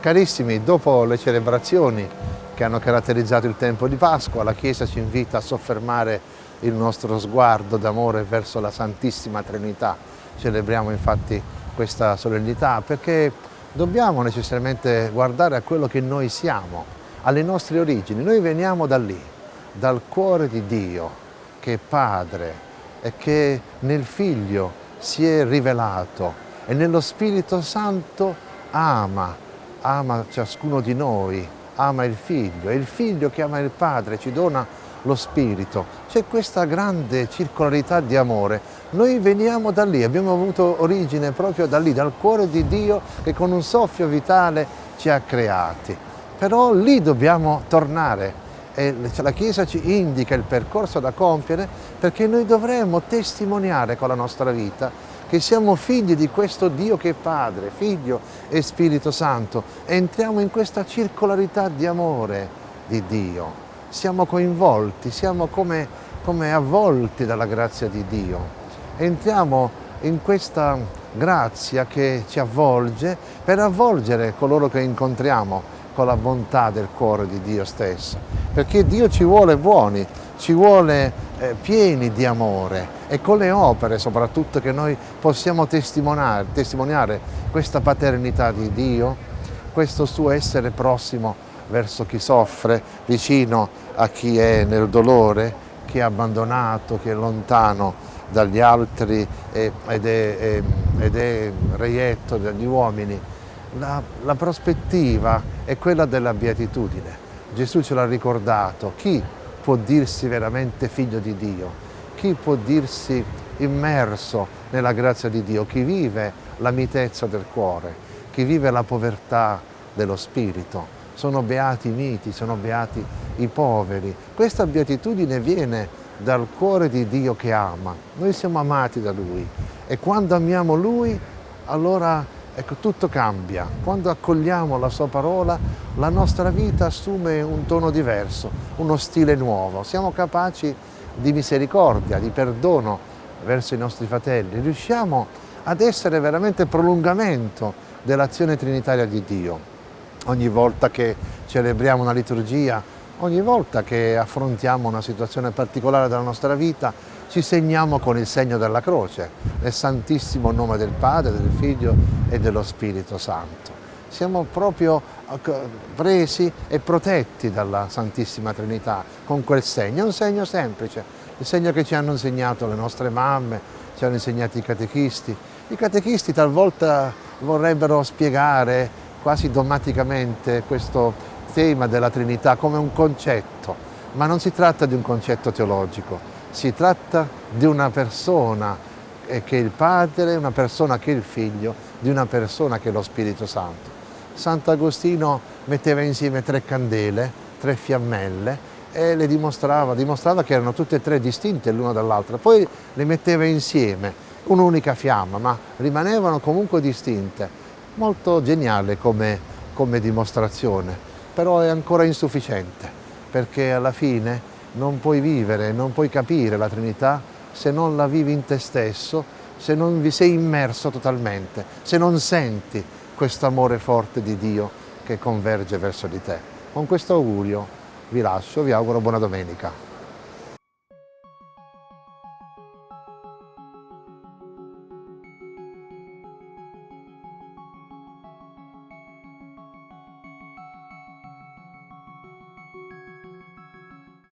Carissimi, dopo le celebrazioni che hanno caratterizzato il tempo di Pasqua, la Chiesa ci invita a soffermare il nostro sguardo d'amore verso la Santissima Trinità. Celebriamo infatti questa solennità perché dobbiamo necessariamente guardare a quello che noi siamo, alle nostre origini. Noi veniamo da lì, dal cuore di Dio, che è Padre e che nel Figlio si è rivelato e nello Spirito Santo ama ama ciascuno di noi, ama il figlio, e il figlio che ama il padre ci dona lo spirito. C'è questa grande circolarità di amore. Noi veniamo da lì, abbiamo avuto origine proprio da lì, dal cuore di Dio che con un soffio vitale ci ha creati. Però lì dobbiamo tornare e la Chiesa ci indica il percorso da compiere perché noi dovremmo testimoniare con la nostra vita che siamo figli di questo Dio che è Padre, Figlio e Spirito Santo. Entriamo in questa circolarità di amore di Dio. Siamo coinvolti, siamo come, come avvolti dalla grazia di Dio. Entriamo in questa grazia che ci avvolge per avvolgere coloro che incontriamo con la bontà del cuore di Dio stesso. Perché Dio ci vuole buoni, ci vuole eh, pieni di amore e con le opere soprattutto che noi possiamo testimoniare, testimoniare questa paternità di Dio, questo suo essere prossimo verso chi soffre, vicino a chi è nel dolore, chi è abbandonato, chi è lontano dagli altri ed è, ed è reietto dagli uomini. La, la prospettiva è quella della beatitudine. Gesù ce l'ha ricordato, chi può dirsi veramente figlio di Dio? Chi può dirsi immerso nella grazia di Dio? Chi vive la mitezza del cuore? Chi vive la povertà dello spirito? Sono beati i miti, sono beati i poveri. Questa beatitudine viene dal cuore di Dio che ama. Noi siamo amati da Lui e quando amiamo Lui allora Ecco, tutto cambia. Quando accogliamo la sua parola, la nostra vita assume un tono diverso, uno stile nuovo. Siamo capaci di misericordia, di perdono verso i nostri fratelli. Riusciamo ad essere veramente prolungamento dell'azione trinitaria di Dio. Ogni volta che celebriamo una liturgia, ogni volta che affrontiamo una situazione particolare della nostra vita, ci segniamo con il segno della croce, nel santissimo nome del Padre, del Figlio e dello Spirito Santo. Siamo proprio presi e protetti dalla Santissima Trinità con quel segno, un segno semplice, il segno che ci hanno insegnato le nostre mamme, ci hanno insegnato i catechisti. I catechisti talvolta vorrebbero spiegare quasi dogmaticamente questo tema della Trinità come un concetto, ma non si tratta di un concetto teologico, si tratta di una persona che è il Padre, una persona che è il Figlio, di una persona che è lo Spirito Santo. Sant'Agostino metteva insieme tre candele, tre fiammelle e le dimostrava, dimostrava che erano tutte e tre distinte l'una dall'altra, poi le metteva insieme, un'unica fiamma, ma rimanevano comunque distinte. Molto geniale come, come dimostrazione, però è ancora insufficiente, perché alla fine non puoi vivere, non puoi capire la Trinità se non la vivi in te stesso, se non vi sei immerso totalmente, se non senti questo amore forte di Dio che converge verso di te. Con questo augurio vi lascio, vi auguro buona domenica.